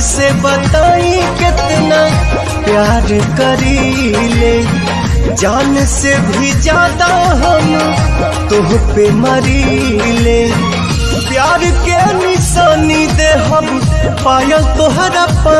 से बताई कितना प्यार करी ले। जान से भी ज़्यादा हम तुह पे मरी ले। प्यार के निशानी दे हम पायल तोहरा पा